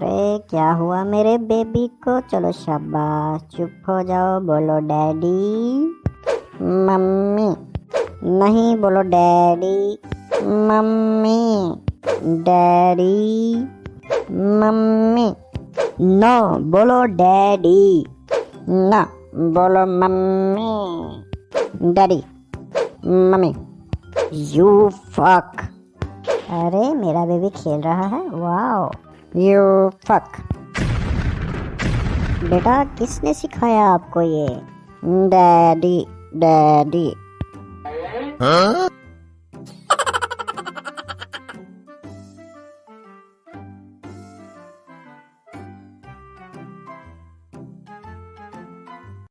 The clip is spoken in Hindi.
अरे, क्या हुआ मेरे बेबी को? चलो शाबाश, चुप हो जाओ, बोलो डैडी। मम्मी, नहीं, बोलो daddy. Mummy daddy. Mummy, no, बोलो डैडी। ना, बोलो mummy. Daddy, mummy, you fuck. अरे, मेरा बेबी खेल रहा है, वाओ। यू फक बेटा किसने सिखाया आपको ये? Daddy daddy Huh?